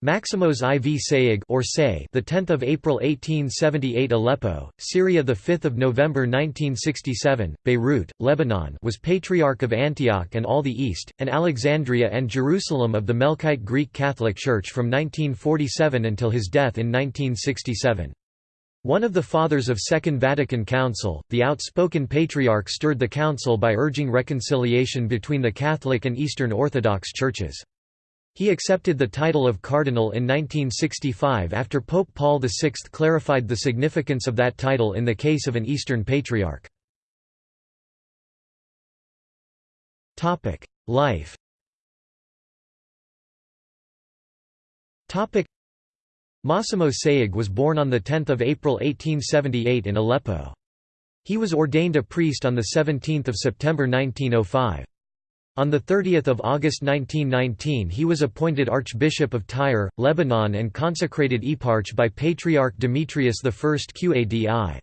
Maximos IV Sayegh or Say, the 10th of April 1878 Aleppo, Syria the 5th of November 1967, Beirut, Lebanon was Patriarch of Antioch and all the East, and Alexandria and Jerusalem of the Melkite Greek Catholic Church from 1947 until his death in 1967. One of the Fathers of Second Vatican Council, the outspoken Patriarch stirred the Council by urging reconciliation between the Catholic and Eastern Orthodox churches. He accepted the title of cardinal in 1965 after Pope Paul VI clarified the significance of that title in the case of an Eastern Patriarch. Life Massimo Sayegh was born on 10 April 1878 in Aleppo. He was ordained a priest on 17 September 1905. On 30 August 1919 he was appointed Archbishop of Tyre, Lebanon and consecrated eparch by Patriarch Demetrius I Qadi.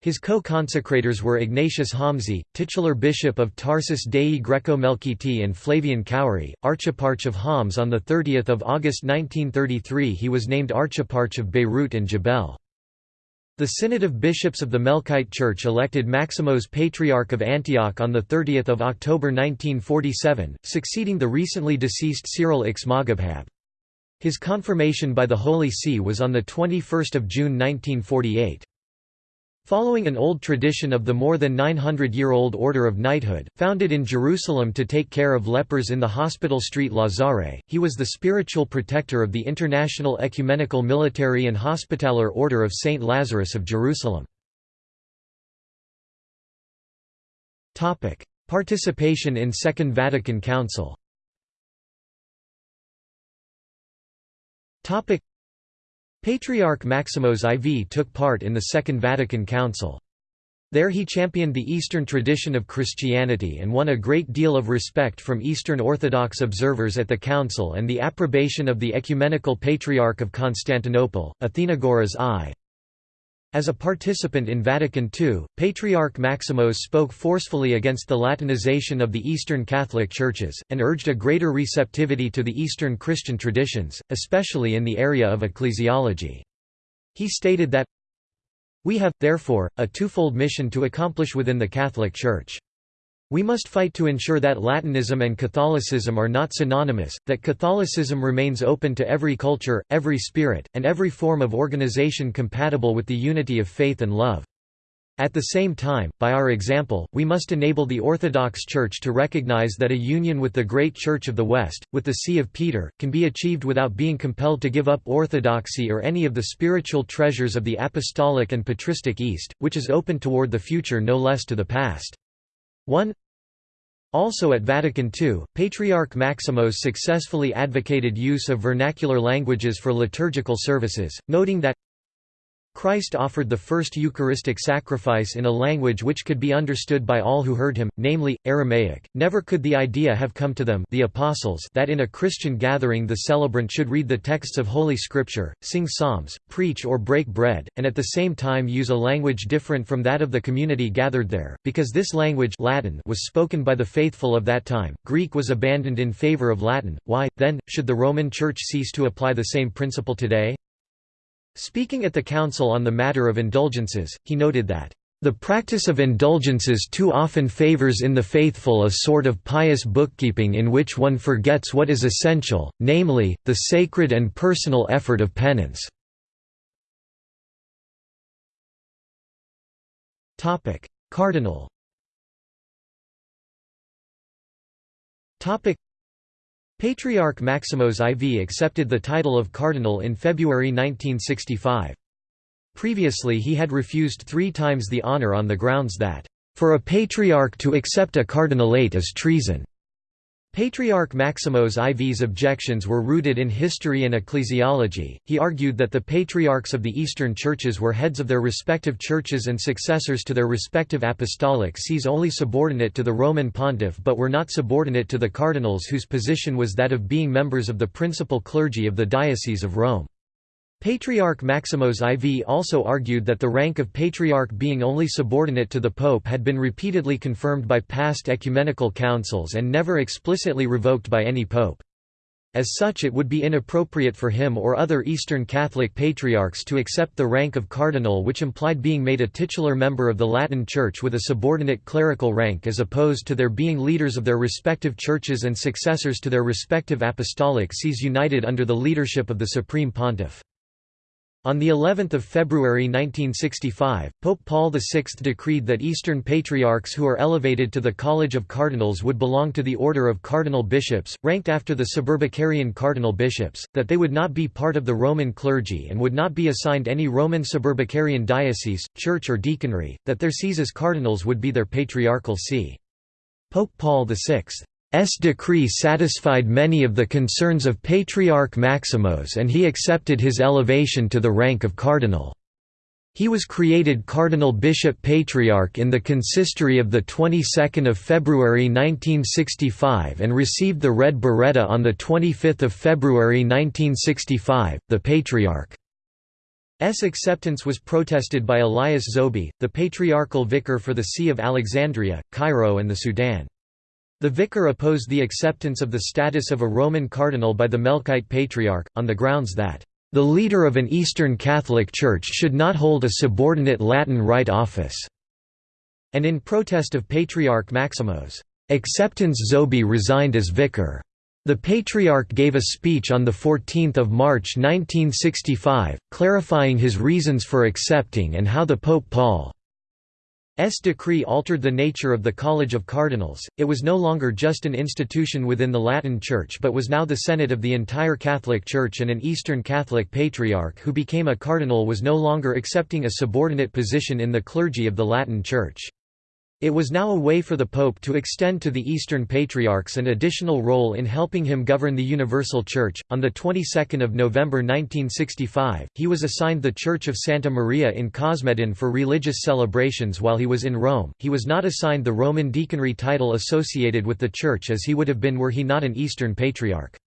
His co-consecrators were Ignatius Homsi, titular bishop of Tarsus Dei Greco-Melkiti and Flavian Khoury, archeparch of Homs on 30 August 1933 he was named archeparch of Beirut and Jebel. The Synod of Bishops of the Melkite Church elected Maximos Patriarch of Antioch on 30 October 1947, succeeding the recently deceased Cyril IX Moghabghab. His confirmation by the Holy See was on 21 June 1948. Following an old tradition of the more than 900-year-old Order of Knighthood, founded in Jerusalem to take care of lepers in the hospital street Lazare, he was the spiritual protector of the International Ecumenical Military and Hospitaller Order of St. Lazarus of Jerusalem. Participation in Second Vatican Council Patriarch Maximos IV took part in the Second Vatican Council. There he championed the Eastern tradition of Christianity and won a great deal of respect from Eastern Orthodox observers at the Council and the approbation of the Ecumenical Patriarch of Constantinople, Athenagoras I. As a participant in Vatican II, Patriarch Maximos spoke forcefully against the Latinization of the Eastern Catholic Churches, and urged a greater receptivity to the Eastern Christian traditions, especially in the area of ecclesiology. He stated that, We have, therefore, a twofold mission to accomplish within the Catholic Church. We must fight to ensure that Latinism and Catholicism are not synonymous, that Catholicism remains open to every culture, every spirit, and every form of organization compatible with the unity of faith and love. At the same time, by our example, we must enable the Orthodox Church to recognize that a union with the great Church of the West, with the See of Peter, can be achieved without being compelled to give up orthodoxy or any of the spiritual treasures of the apostolic and patristic East, which is open toward the future no less to the past. 1 also at Vatican II, Patriarch Maximos successfully advocated use of vernacular languages for liturgical services, noting that Christ offered the first Eucharistic sacrifice in a language which could be understood by all who heard him, namely, Aramaic. Never could the idea have come to them the apostles that in a Christian gathering the celebrant should read the texts of Holy Scripture, sing psalms, preach or break bread, and at the same time use a language different from that of the community gathered there, because this language Latin was spoken by the faithful of that time. Greek was abandoned in favor of Latin. Why, then, should the Roman Church cease to apply the same principle today? Speaking at the Council on the matter of indulgences, he noted that, "...the practice of indulgences too often favors in the faithful a sort of pious bookkeeping in which one forgets what is essential, namely, the sacred and personal effort of penance." Cardinal Patriarch Maximos IV accepted the title of cardinal in February 1965. Previously he had refused three times the honor on the grounds that, "...for a patriarch to accept a cardinalate is treason." Patriarch Maximos IV's objections were rooted in history and ecclesiology. He argued that the patriarchs of the Eastern churches were heads of their respective churches and successors to their respective apostolic sees only subordinate to the Roman pontiff but were not subordinate to the cardinals whose position was that of being members of the principal clergy of the Diocese of Rome. Patriarch Maximos IV also argued that the rank of patriarch being only subordinate to the pope had been repeatedly confirmed by past ecumenical councils and never explicitly revoked by any pope. As such it would be inappropriate for him or other Eastern Catholic patriarchs to accept the rank of cardinal which implied being made a titular member of the Latin Church with a subordinate clerical rank as opposed to their being leaders of their respective churches and successors to their respective apostolic sees united under the leadership of the Supreme Pontiff. On the 11th of February 1965, Pope Paul VI decreed that Eastern Patriarchs who are elevated to the College of Cardinals would belong to the Order of Cardinal Bishops, ranked after the Suburbicarian Cardinal Bishops, that they would not be part of the Roman clergy and would not be assigned any Roman Suburbicarian diocese, church or deaconry, that their sees as cardinals would be their patriarchal see. Pope Paul VI S decree satisfied many of the concerns of Patriarch Maximos and he accepted his elevation to the rank of cardinal. He was created Cardinal Bishop Patriarch in the consistory of the 22nd of February 1965 and received the red biretta on the 25th February 1965. The Patriarch's acceptance was protested by Elias Zoghby, the patriarchal vicar for the See of Alexandria, Cairo and the Sudan. The vicar opposed the acceptance of the status of a Roman cardinal by the Melkite Patriarch, on the grounds that, "...the leader of an Eastern Catholic Church should not hold a subordinate Latin Rite office." And in protest of Patriarch Maximos' acceptance Zoghby resigned as vicar. The Patriarch gave a speech on 14 March 1965, clarifying his reasons for accepting and how the Pope Paul S decree altered the nature of the College of Cardinals, it was no longer just an institution within the Latin Church but was now the Senate of the entire Catholic Church and an Eastern Catholic Patriarch who became a cardinal was no longer accepting a subordinate position in the clergy of the Latin Church. It was now a way for the Pope to extend to the Eastern Patriarchs an additional role in helping him govern the Universal Church. On the 22nd of November 1965, he was assigned the Church of Santa Maria in Cosmedin for religious celebrations while he was in Rome. He was not assigned the Roman deaconry title associated with the church as he would have been were he not an Eastern Patriarch.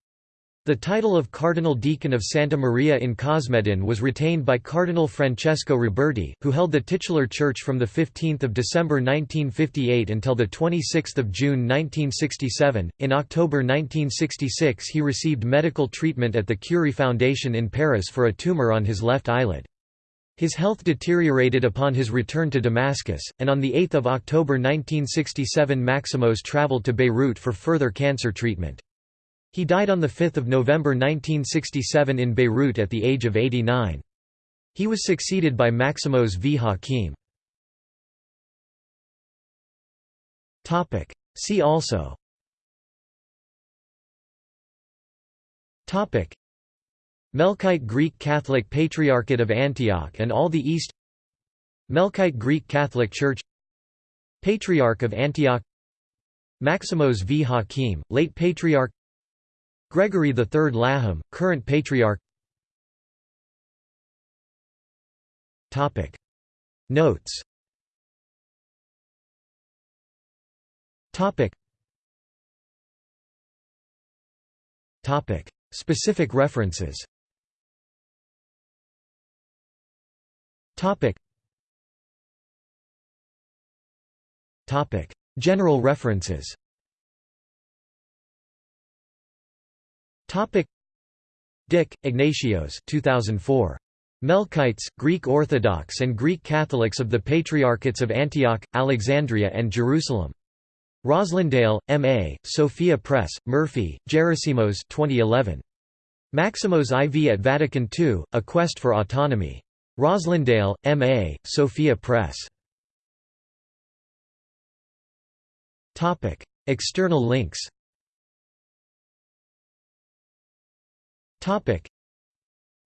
The title of Cardinal Deacon of Santa Maria in Cosmedin was retained by Cardinal Francesco Roberti, who held the titular church from 15 December 1958 until 26 June 1967. In October 1966 he received medical treatment at the Curie Foundation in Paris for a tumor on his left eyelid. His health deteriorated upon his return to Damascus, and on 8 October 1967 Maximos traveled to Beirut for further cancer treatment. He died on 5 November 1967 in Beirut at the age of 89. He was succeeded by Maximos V. Hakim. See also Melkite Greek Catholic Patriarchate of Antioch and all the East Melkite Greek Catholic Church Patriarch of Antioch Maximos V. Hakim, late Patriarch Gregory III Laham, current patriarch. Notes. Specific references. General references Topic Dick, Ignatios 2004. Melkites, Greek Orthodox and Greek Catholics of the Patriarchates of Antioch, Alexandria and Jerusalem. Roslindale, M.A., Sophia Press, Murphy, Gerasimos 2011. Maximos IV at Vatican II, A Quest for Autonomy. Roslindale, M.A., Sophia Press. External links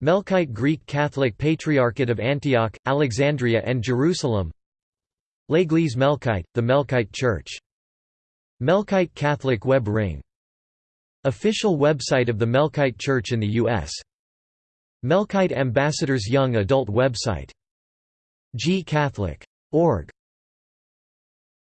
Melkite Greek Catholic Patriarchate of Antioch, Alexandria and Jerusalem L'Église Melkite, the Melkite Church. Melkite Catholic Web Ring. Official website of the Melkite Church in the U.S. Melkite Ambassadors Young Adult website. gcatholic.org